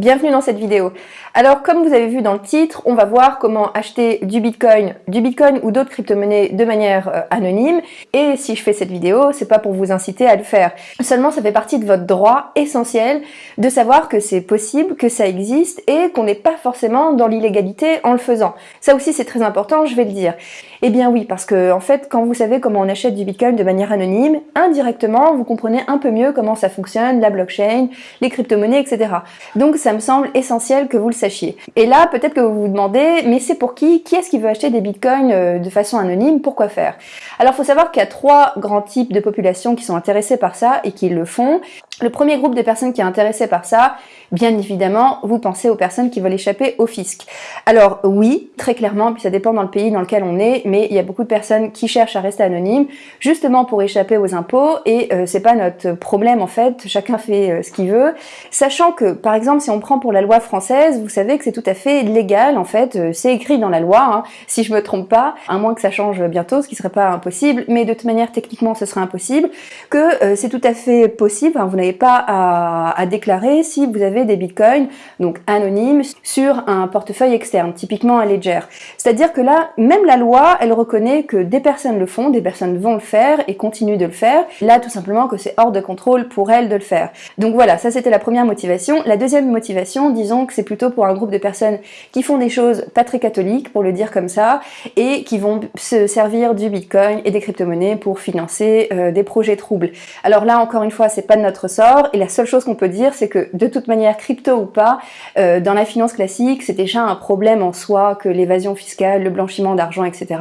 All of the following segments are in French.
Bienvenue dans cette vidéo. Alors comme vous avez vu dans le titre, on va voir comment acheter du Bitcoin, du Bitcoin ou d'autres crypto-monnaies de manière euh, anonyme. Et si je fais cette vidéo, c'est pas pour vous inciter à le faire. Seulement ça fait partie de votre droit essentiel de savoir que c'est possible, que ça existe et qu'on n'est pas forcément dans l'illégalité en le faisant. Ça aussi c'est très important, je vais le dire. Eh bien oui, parce que en fait, quand vous savez comment on achète du Bitcoin de manière anonyme, indirectement, vous comprenez un peu mieux comment ça fonctionne, la blockchain, les crypto-monnaies, etc. Donc ça me semble essentiel que vous le sachiez. Et là, peut-être que vous vous demandez, mais c'est pour qui? Qui est-ce qui veut acheter des bitcoins euh, de façon anonyme? Pourquoi faire? Alors, il faut savoir qu'il y a trois grands types de populations qui sont intéressées par ça et qui le font. Le premier groupe de personnes qui est intéressé par ça, bien évidemment, vous pensez aux personnes qui veulent échapper au fisc. Alors oui, très clairement, puis ça dépend dans le pays dans lequel on est, mais il y a beaucoup de personnes qui cherchent à rester anonymes, justement pour échapper aux impôts, et euh, c'est pas notre problème en fait, chacun fait euh, ce qu'il veut, sachant que, par exemple, si on prend pour la loi française, vous savez que c'est tout à fait légal, en fait, euh, c'est écrit dans la loi, hein, si je me trompe pas, à moins que ça change bientôt, ce qui serait pas impossible, mais de toute manière, techniquement, ce serait impossible, que c'est tout à fait possible, hein, vous n'avez pas à, déclarer si vous avez des bitcoins, donc anonymes, sur un portefeuille externe, typiquement un ledger. C'est-à-dire que là, même la loi, elle reconnaît que des personnes le font, des personnes vont le faire et continuent de le faire. Là, tout simplement que c'est hors de contrôle pour elles de le faire. Donc voilà, ça c'était la première motivation. La deuxième motivation, disons que c'est plutôt pour un groupe de personnes qui font des choses pas très catholiques, pour le dire comme ça, et qui vont se servir du bitcoin et des crypto-monnaies pour financer euh, des projets troubles. Alors là, encore une fois, c'est pas de notre sort, et la seule chose qu'on peut dire, c'est que de toute manière, crypto ou pas, euh, dans la finance classique, c'est déjà un problème en soi que l'évasion fiscale, le blanchiment d'argent, etc.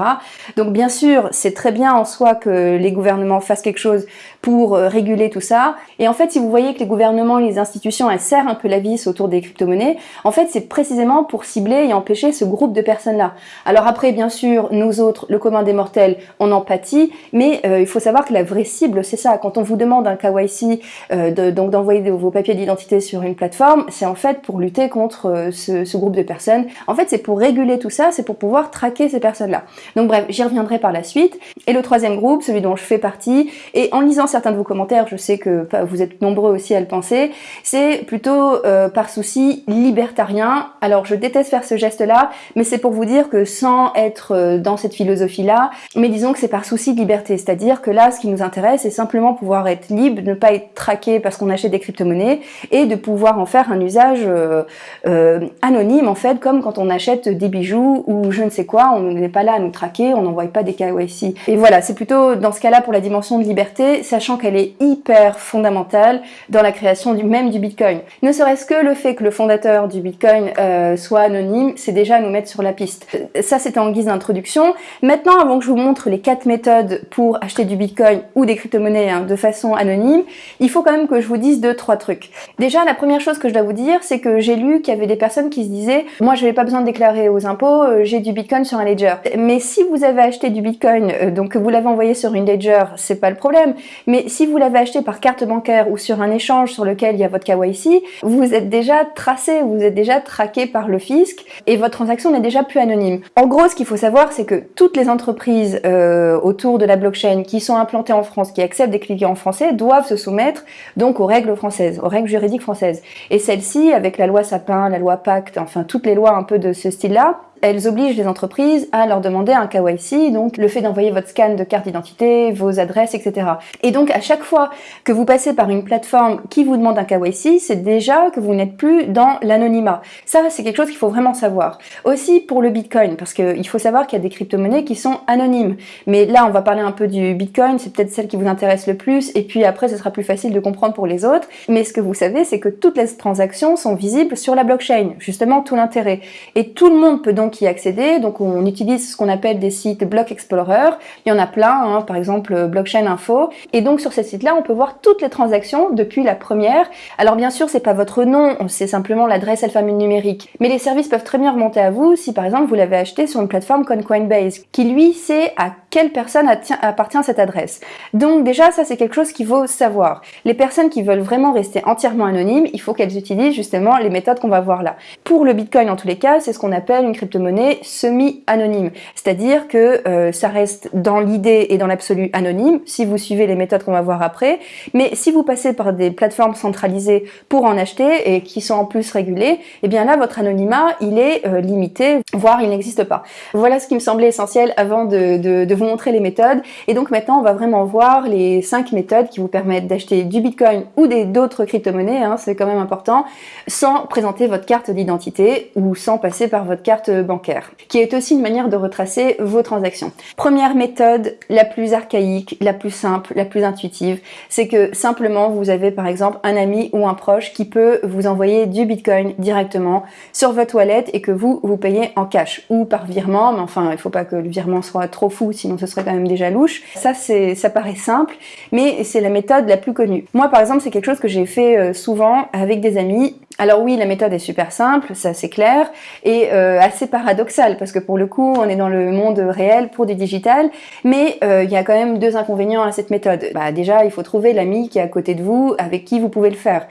Donc bien sûr, c'est très bien en soi que les gouvernements fassent quelque chose pour euh, réguler tout ça. Et en fait, si vous voyez que les gouvernements, les institutions, elles serrent un peu la vis autour des crypto-monnaies, en fait, c'est précisément pour cibler et empêcher ce groupe de personnes-là. Alors après, bien sûr, nous autres, le commun des mortels, on en pâtit, mais euh, il faut savoir que la vraie cible, c'est ça. Quand on vous demande un KYC, de, donc d'envoyer vos papiers d'identité sur une plateforme, c'est en fait pour lutter contre euh, ce, groupe de personnes. En fait, c'est pour réguler tout ça, c'est pour pouvoir traquer ces personnes-là. Donc bref, j'y reviendrai par la suite. Et le troisième groupe, celui dont je fais partie, et en lisant certains de vos commentaires, je sais que vous êtes nombreux aussi à le penser, c'est plutôt euh, par souci libertarien. Alors je déteste faire ce geste-là, mais c'est pour vous dire que sans être euh, dans cette philosophie-là, mais disons que c'est par souci de liberté, c'est-à-dire que là, ce qui nous intéresse, c'est simplement pouvoir être libre, ne pas être traqué parce qu'on achète des crypto-monnaies et de pouvoir en faire un usage euh, anonyme en fait, comme quand on achète des bijoux ou je ne sais quoi, on n'est pas là à nous traquer, on n'envoie pas des KYC. Et voilà, c'est plutôt dans ce cas-là pour la dimension de liberté, sachant qu'elle est hyper fondamentale dans la création du même du Bitcoin. Ne serait-ce que le fait que le fondateur du Bitcoin euh, soit anonyme, c'est déjà nous mettre sur la piste. Ça, c'était en guise d'introduction. Maintenant, avant que je vous montre les quatre méthodes pour acheter du Bitcoin ou des crypto-monnaies hein, de façon anonyme, il faut quand même que je vous dise deux, trois trucs. Déjà, la première chose que je dois vous dire, c'est que j'ai lu qu'il y avait des personnes qui se disaient « Moi, je n'avais pas besoin de déclarer aux impôts, euh, j'ai du Bitcoin sur un Ledger. » Mais si vous avez acheté du Bitcoin, euh, donc que vous l'avez envoyé sur une Ledger, c'est pas le problème. Mais si vous l'avez acheté par carte bancaire ou sur un échange sur lequel il y a votre KYC, vous êtes déjà tracé, vous êtes déjà traqué par le fisc et votre transaction n'est déjà plus anonyme. En gros, ce qu'il faut savoir, c'est que toutes les entreprises euh, autour de la blockchain qui sont implantées en France, qui acceptent des clients français, doivent se soumettre donc aux règles françaises, aux règles juridiques françaises. Et celle-ci, avec la loi Sapin, la loi Pacte, enfin toutes les lois un peu de ce style-là, elles obligent les entreprises à leur demander un KYC, donc le fait d'envoyer votre scan de carte d'identité, vos adresses, etc. Et donc à chaque fois que vous passez par une plateforme qui vous demande un KYC, c'est déjà que vous n'êtes plus dans l'anonymat. Ça, c'est quelque chose qu'il faut vraiment savoir. Aussi pour le Bitcoin, parce qu'il faut savoir qu'il y a des crypto-monnaies qui sont anonymes. Mais là, on va parler un peu du Bitcoin, c'est peut-être celle qui vous intéresse le plus, et puis après, ce sera plus facile de comprendre pour les autres. Mais ce que vous savez, c'est que toutes les transactions sont visibles sur la blockchain, justement tout l'intérêt. Et tout le monde peut donc y accéder. Donc on utilise ce qu'on appelle des sites Block Explorer. Il y en a plein, hein, par exemple Blockchain Info. Et donc sur ces sites-là, on peut voir toutes les transactions depuis la première. Alors bien sûr, c'est pas votre nom, c'est simplement l'adresse alphanumérique. Mais les services peuvent très bien remonter à vous si par exemple vous l'avez acheté sur une plateforme comme Coinbase, qui lui sait à quelle personne appartient cette adresse. Donc déjà, ça c'est quelque chose qu'il faut savoir. Les personnes qui veulent vraiment rester entièrement anonymes, il faut qu'elles utilisent justement les méthodes qu'on va voir là. Pour le Bitcoin, en tous les cas, c'est ce qu'on appelle une crypto-monnaie semi-anonyme. C'est-à-dire que euh, ça reste dans l'idée et dans l'absolu anonyme, si vous suivez les méthodes qu'on va voir après. Mais si vous passez par des plateformes centralisées pour en acheter et qui sont en plus régulées, eh bien là, votre anonymat, il est euh, limité, voire il n'existe pas. Voilà ce qui me semblait essentiel avant de, de, de vous montrer les méthodes. Et donc maintenant, on va vraiment voir les cinq méthodes qui vous permettent d'acheter du Bitcoin ou d'autres crypto-monnaies, hein, c'est quand même important, sans présenter votre carte d'identité ou sans passer par votre carte bancaire, qui est aussi une manière de retracer vos transactions. Première méthode, la plus archaïque, la plus simple, la plus intuitive, c'est que simplement vous avez par exemple un ami ou un proche qui peut vous envoyer du Bitcoin directement sur votre wallet et que vous, vous payez en cash ou par virement, mais enfin il faut pas que le virement soit trop fou, sinon ce serait quand même déjà louche. Ça, ça paraît simple, mais c'est la méthode la plus connue. Moi par exemple, c'est quelque chose que j'ai fait euh, souvent avec des amis alors oui, la méthode est super simple, ça c'est clair, et euh, assez paradoxale, parce que pour le coup, on est dans le monde réel pour du digital, mais euh, il y a quand même deux inconvénients à cette méthode. Bah, déjà, il faut trouver l'ami qui est à côté de vous, avec qui vous pouvez le faire,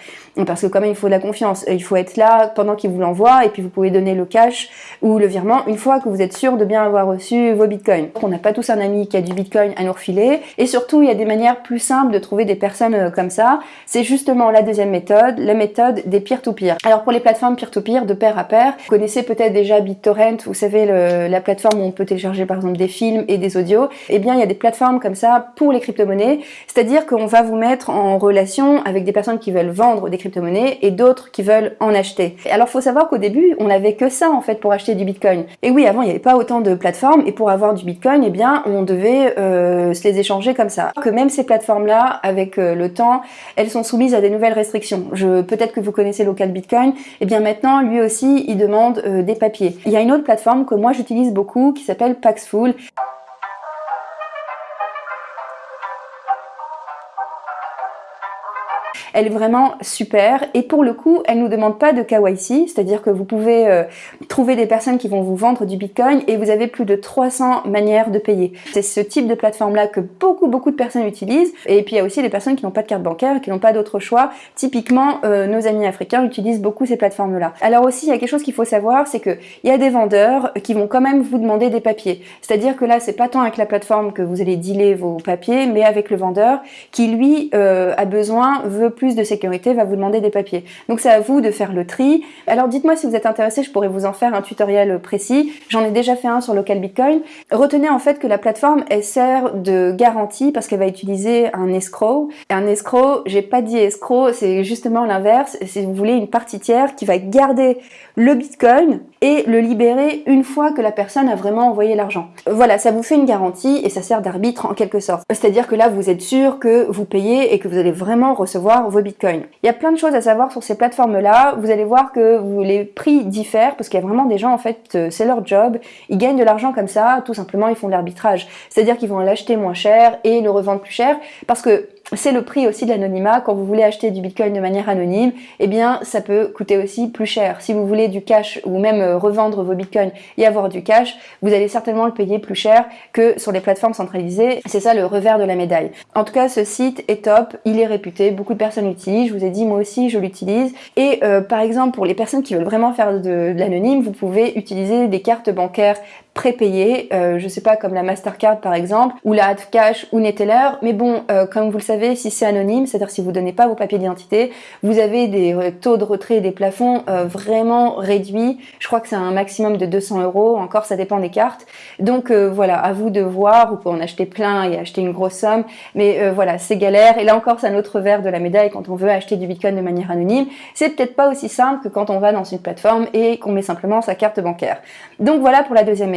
parce que quand même, il faut de la confiance. Il faut être là pendant qu'il vous l'envoie, et puis vous pouvez donner le cash ou le virement une fois que vous êtes sûr de bien avoir reçu vos bitcoins. On n'a pas tous un ami qui a du bitcoin à nous refiler, et surtout, il y a des manières plus simples de trouver des personnes euh, comme ça. C'est justement la deuxième méthode, la méthode des peer-to-peer. Alors pour les plateformes peer-to-peer, de pair à pair, vous connaissez peut-être déjà BitTorrent, vous savez la plateforme où on peut télécharger par exemple des films et des audios. Eh bien il y a des plateformes comme ça pour les crypto-monnaies, c'est-à-dire qu'on va vous mettre en relation avec des personnes qui veulent vendre des crypto-monnaies et d'autres qui veulent en acheter. Alors faut savoir qu'au début, on n'avait que ça en fait pour acheter du Bitcoin. Et oui, avant il n'y avait pas autant de plateformes et pour avoir du Bitcoin, eh bien on devait euh, se les échanger comme ça. Que même ces plateformes-là, avec euh, le temps, elles sont soumises à des nouvelles restrictions. Peut-être que vous connaissez Bitcoin, et eh bien maintenant, lui aussi, il demande euh, des papiers. Il y a une autre plateforme que moi j'utilise beaucoup qui s'appelle Paxful. Elle est vraiment super et pour le coup, elle nous demande pas de KYC, c'est-à-dire que vous pouvez euh, trouver des personnes qui vont vous vendre du Bitcoin et vous avez plus de 300 manières de payer. C'est ce type de plateforme-là que beaucoup, beaucoup de personnes utilisent et puis il y a aussi des personnes qui n'ont pas de carte bancaire, qui n'ont pas d'autre choix. Typiquement, euh, nos amis africains utilisent beaucoup ces plateformes-là. Alors aussi, il y a quelque chose qu'il faut savoir, c'est qu'il y a des vendeurs qui vont quand même vous demander des papiers. C'est-à-dire que là, c'est pas tant avec la plateforme que vous allez dealer vos papiers, mais avec le vendeur qui, lui, euh, a besoin, veut plus de sécurité va vous demander des papiers. Donc c'est à vous de faire le tri. Alors dites-moi si vous êtes intéressé, je pourrais vous en faire un tutoriel précis. J'en ai déjà fait un sur Local Bitcoin. Retenez en fait que la plateforme, elle sert de garantie parce qu'elle va utiliser un escrow. Et un escrow, j'ai pas dit escrow, c'est justement l'inverse. Si vous voulez une partie tiers qui va garder le Bitcoin et le libérer une fois que la personne a vraiment envoyé l'argent. Voilà, ça vous fait une garantie et ça sert d'arbitre en quelque sorte. C'est-à-dire que là, vous êtes sûr que vous payez et que vous allez vraiment recevoir vos bitcoins. Il y a plein de choses à savoir sur ces plateformes-là. Vous allez voir que les prix diffèrent parce qu'il y a vraiment des gens, en fait, euh, c'est leur job. Ils gagnent de l'argent comme ça, tout simplement, ils font de l'arbitrage. C'est-à-dire qu'ils vont l'acheter moins cher et le revendre plus cher parce que c'est le prix aussi de l'anonymat. Quand vous voulez acheter du bitcoin de manière anonyme, eh bien, ça peut coûter aussi plus cher. Si vous voulez du cash ou même euh, revendre vos bitcoins et avoir du cash, vous allez certainement le payer plus cher que sur les plateformes centralisées. C'est ça le revers de la médaille. En tout cas, ce site est top, il est réputé, beaucoup de personnes l'utilisent. Je vous ai dit, moi aussi, je l'utilise. Et euh, par exemple, pour les personnes qui veulent vraiment faire de, de l'anonyme, vous pouvez utiliser des cartes bancaires prépayé, euh, je sais pas comme la Mastercard par exemple, ou la Cash ou Neteller, mais bon, euh, comme vous le savez, si c'est anonyme, c'est-à-dire si vous donnez pas vos papiers d'identité, vous avez des euh, taux de retrait des plafonds vraiment réduits, je crois que c'est un maximum de 200 euros, encore ça dépend des cartes, donc voilà, à vous de voir, vous pouvez en acheter plein et acheter une grosse somme, mais voilà, c'est galère, et là encore c'est un autre verre de la médaille. Quand on veut acheter du Bitcoin de manière anonyme, c'est peut-être pas aussi simple que quand on va dans une plateforme et qu'on met simplement sa carte bancaire. Donc voilà pour la deuxième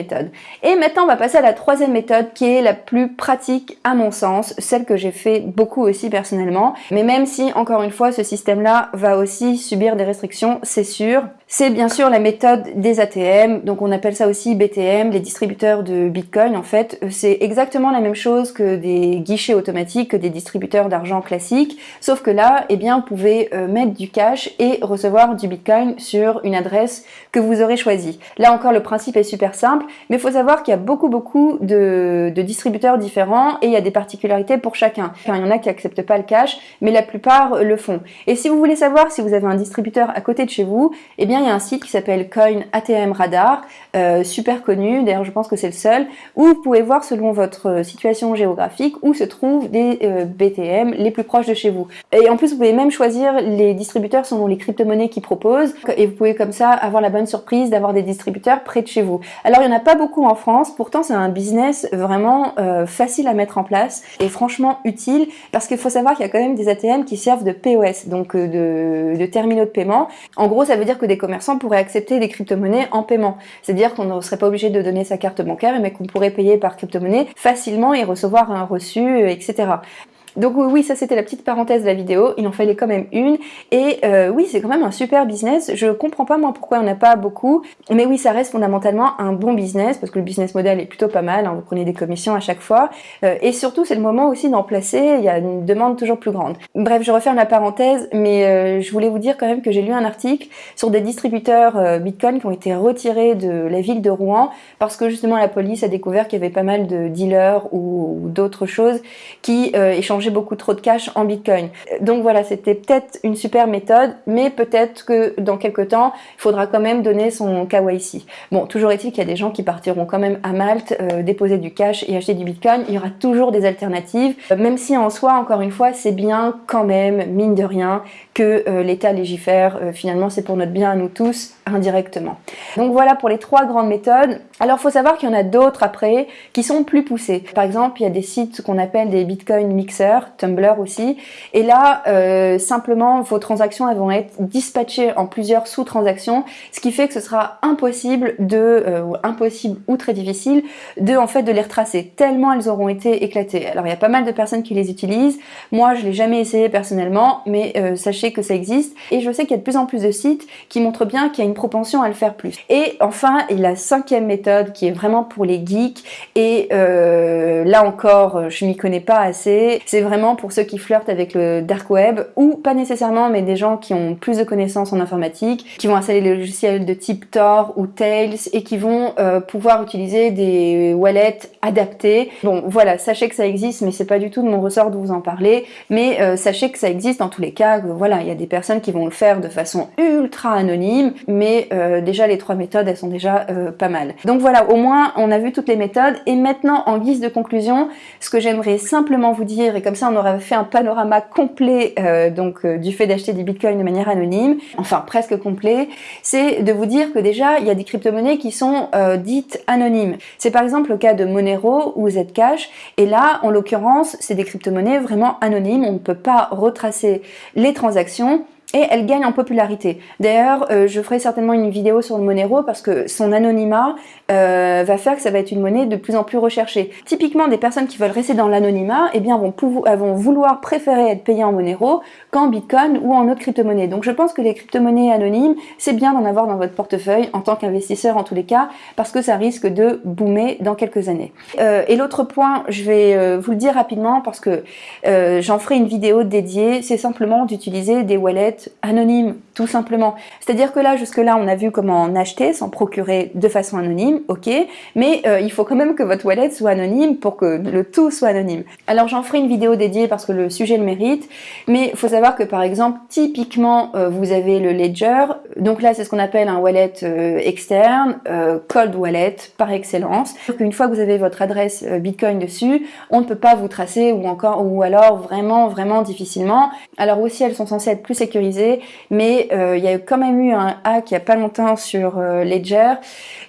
Et maintenant, on va passer à la troisième méthode qui est la plus pratique à mon sens, celle que j'ai fait beaucoup aussi personnellement. Mais même si, encore une fois, ce système-là va aussi subir des restrictions, c'est sûr, c'est bien sûr la méthode des ATM, donc on appelle ça aussi BTM, les distributeurs de Bitcoin en fait. C'est exactement la même chose que des guichets automatiques, que des distributeurs d'argent classiques, sauf que là, eh bien, vous pouvez euh, mettre du cash et recevoir du Bitcoin sur une adresse que vous aurez choisie. Là encore, le principe est super simple, mais il faut savoir qu'il y a beaucoup beaucoup de, distributeurs différents et il y a des particularités pour chacun. il y en a qui acceptent pas le cash, mais la plupart le font. Et si vous voulez savoir si vous avez un distributeur à côté de chez vous, eh bien il y a un site qui s'appelle Coin ATM Radar, euh, super connu, d'ailleurs je pense que c'est le seul, où vous pouvez voir selon votre situation géographique où se trouvent des euh, BTM les plus proches de chez vous. Et en plus vous pouvez même choisir les distributeurs selon les crypto-monnaies qu'ils proposent, et vous pouvez comme ça avoir la bonne surprise d'avoir des distributeurs près de chez vous. Alors il n'y en a pas beaucoup en France, pourtant c'est un business vraiment euh, facile à mettre en place et franchement utile, parce qu'il faut savoir qu'il y a quand même des ATM qui servent de POS, donc de, de terminaux de paiement. En gros ça veut dire que des commerçants pourraient accepter des crypto-monnaies en paiement. C'est-à-dire qu'on ne serait pas obligé de donner sa carte bancaire, mais qu'on pourrait payer par crypto-monnaie facilement et recevoir un reçu, etc. Donc oui, ça c'était la petite parenthèse de la vidéo, il en fallait quand même une. Et euh, oui, c'est quand même un super business. Je comprends pas moi pourquoi on n'a pas beaucoup, mais oui, ça reste fondamentalement un bon business parce que le business model est plutôt pas mal. Hein, vous prenez des commissions à chaque fois, euh, et surtout c'est le moment aussi d'en placer. Il y a une demande toujours plus grande. Bref, je referme la parenthèse, mais euh, je voulais vous dire quand même que j'ai lu un article sur des distributeurs Bitcoin qui ont été retirés de la ville de Rouen parce que justement la police a découvert qu'il y avait pas mal de dealers ou, ou d'autres choses qui échangeaient beaucoup trop de cash en Bitcoin. Donc voilà, c'était peut-être une super méthode, mais peut-être que dans quelques temps, il faudra quand même donner son KYC. Bon, toujours est-il qu'il y a des gens qui partiront quand même à Malte, euh, déposer du cash et acheter du Bitcoin. Il y aura toujours des alternatives, euh, même si en soi, encore une fois, c'est bien quand même, mine de rien, que euh, l'État légifère. finalement, c'est pour notre bien à nous tous, indirectement. Donc voilà pour les trois grandes méthodes. Alors, faut savoir qu'il y en a d'autres après qui sont plus poussées. Par exemple, il y a des sites qu'on appelle des Bitcoin mixers Tumblr aussi. Et là, euh, simplement, vos transactions elles vont être dispatchées en plusieurs sous-transactions, ce qui fait que ce sera impossible de, euh, impossible ou très difficile de en fait de les retracer, tellement elles auront été éclatées. Alors il y a pas mal de personnes qui les utilisent. Moi, je l'ai jamais essayé personnellement, mais euh, sachez que ça existe. Et je sais qu'il y a de plus en plus de sites qui montrent bien qu'il y a une propension à le faire plus. Et enfin, la cinquième méthode qui est vraiment pour les geeks. Et là encore, je m'y connais pas assez. C'est vraiment pour ceux qui flirtent avec le dark web, ou pas nécessairement, mais des gens qui ont plus de connaissances en informatique, qui vont installer les logiciels de type Tor ou Tails, et qui vont euh, pouvoir utiliser des wallets adaptés. Bon, voilà, sachez que ça existe, mais c'est pas du tout de mon ressort de vous en parler, mais euh, sachez que ça existe en tous les cas, voilà, il y a des personnes qui vont le faire de façon ultra anonyme, mais euh, déjà les trois méthodes, elles sont déjà pas mal. Donc voilà, au moins, on a vu toutes les méthodes, et maintenant, en guise de conclusion, ce que j'aimerais simplement vous dire, et comme ça on aura fait un panorama complet euh, donc euh, du fait d'acheter des bitcoins de manière anonyme, enfin presque complet, c'est de vous dire que déjà il y a des crypto-monnaies qui sont euh, dites anonymes. C'est par exemple le cas de Monero ou Zcash, et là en l'occurrence c'est des crypto-monnaies vraiment anonymes, on ne peut pas retracer les transactions, et elle gagne en popularité. D'ailleurs, euh, je ferai certainement une vidéo sur le Monero parce que son anonymat euh, va faire que ça va être une monnaie de plus en plus recherchée. Typiquement, des personnes qui veulent rester dans l'anonymat, eh bien, vont, vont vouloir préférer être payées en Monero qu'en Bitcoin ou en autre crypto-monnaie. Donc, je pense que les crypto-monnaies anonymes, c'est bien d'en avoir dans votre portefeuille en tant qu'investisseur en tous les cas, parce que ça risque de boomer dans quelques années. Euh, et l'autre point, je vais vous le dire rapidement parce que j'en ferai une vidéo dédiée, c'est simplement d'utiliser des wallets anonyme, tout simplement. C'est-à-dire que là, jusque-là, on a vu comment en acheter, s'en procurer de façon anonyme, ok, mais euh, il faut quand même que votre wallet soit anonyme pour que le tout soit anonyme. Alors j'en ferai une vidéo dédiée parce que le sujet le mérite, mais il faut savoir que par exemple, typiquement, euh, vous avez le Ledger, donc là c'est ce qu'on appelle un wallet euh, externe, cold wallet par excellence. Une fois que vous avez votre adresse Bitcoin dessus, on ne peut pas vous tracer ou encore ou alors vraiment vraiment difficilement. Alors aussi elles sont censées être plus sécurisées mais euh, il y a quand même eu un hack il n'y a pas longtemps sur euh, Ledger.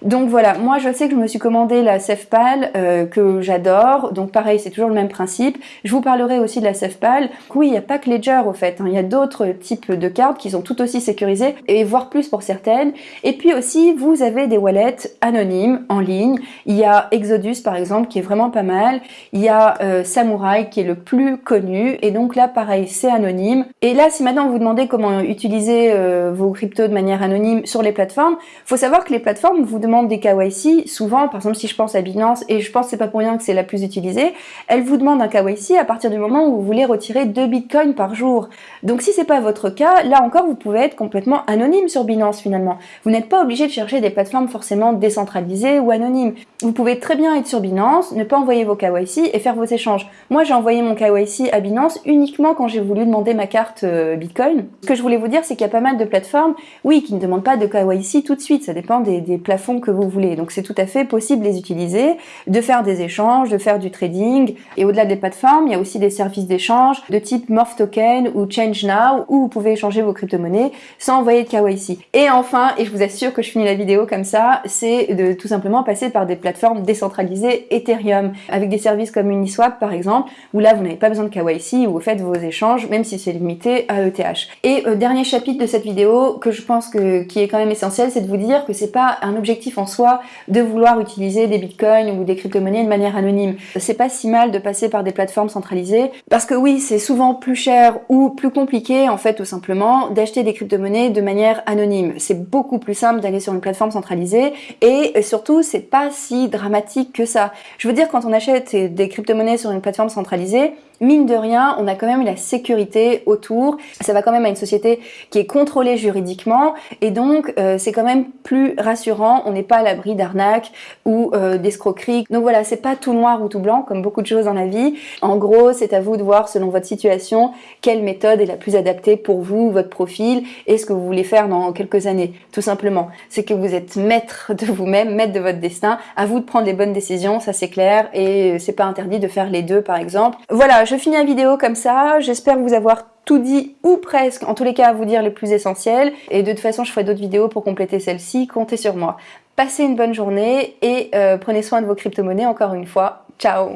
Donc voilà, moi je sais que je me suis commandé la SafePal euh, que j'adore, donc pareil c'est toujours le même principe. Je vous parlerai aussi de la SafePal. Oui, il n'y a pas que Ledger au fait, hein. il y a d'autres types de cartes qui sont tout aussi sécurisées, et voire plus pour certaines. Et puis aussi, vous avez des wallets anonymes en ligne. Il y a Exodus par exemple qui est vraiment pas mal. Il y a Samurai qui est le plus connu, et donc là pareil c'est anonyme. Et là si maintenant vous vous demandez comment utiliser euh, vos cryptos de manière anonyme sur les plateformes. faut savoir que les plateformes vous demandent des KYC, souvent, par exemple si je pense à Binance, et je pense que c'est pas pour rien que c'est la plus utilisée, elles vous demandent un KYC à partir du moment où vous voulez retirer 2 bitcoins par jour. Donc si c'est pas votre cas, là encore vous pouvez être complètement anonyme sur Binance finalement. Vous n'êtes pas obligé de chercher des plateformes forcément décentralisées ou anonymes. Vous pouvez très bien être sur Binance, ne pas envoyer vos KYC et faire vos échanges. Moi j'ai envoyé mon KYC à Binance uniquement quand j'ai voulu demander ma carte euh, Bitcoin. Ce que je voulais vous dire c'est qu'il pas mal de plateformes, oui, qui ne demandent pas de KYC tout de suite, ça dépend des, plafonds que vous voulez. Donc c'est tout à fait possible de les utiliser, de faire des échanges, de faire du trading. Et au-delà des plateformes, il y a aussi des services d'échange de type Morph Token ou Change Now où vous pouvez échanger vos crypto-monnaies sans envoyer de KYC. Et enfin, et je vous assure que je finis la vidéo comme ça, c'est de tout simplement passer par des plateformes décentralisées Ethereum avec des services comme Uniswap par exemple où là vous n'avez pas besoin de KYC où vous faites vos échanges même si c'est limité à ETH. Et euh, dernier chapitre de cette vidéo que je pense que qui est quand même essentiel, c'est de vous dire que c'est pas un objectif en soi de vouloir utiliser des bitcoins ou des crypto-monnaies de manière anonyme. C'est pas si mal de passer par des plateformes centralisées parce que oui, c'est souvent plus cher ou plus compliqué en fait tout simplement d'acheter des crypto-monnaies de manière anonyme. C'est beaucoup plus simple d'aller sur une plateforme centralisée et surtout c'est pas si dramatique que ça. Je veux dire quand on achète des crypto-monnaies sur une plateforme centralisée, mine de rien, on a quand même la sécurité autour. Ça va quand même à une société qui est contrôlée juridiquement et donc euh, c'est quand même plus rassurant. On n'est pas à l'abri d'arnaques ou euh, d'escroqueries. Donc voilà, c'est pas tout noir ou tout blanc comme beaucoup de choses dans la vie. En gros, c'est à vous de voir selon votre situation quelle méthode est la plus adaptée pour vous, votre profil et ce que vous voulez faire dans quelques années. Tout simplement, c'est que vous êtes maître de vous-même, maître de votre destin. À vous de prendre les bonnes décisions, ça c'est clair et c'est pas interdit de faire les deux par exemple. Voilà, je finis la vidéo comme ça. J'espère vous avoir tout dit ou presque, en tous les cas à vous dire les plus essentiels. Et de toute façon, je ferai d'autres vidéos pour compléter celle-ci. Comptez sur moi. Passez une bonne journée et euh, prenez soin de vos crypto-monnaies encore une fois. Ciao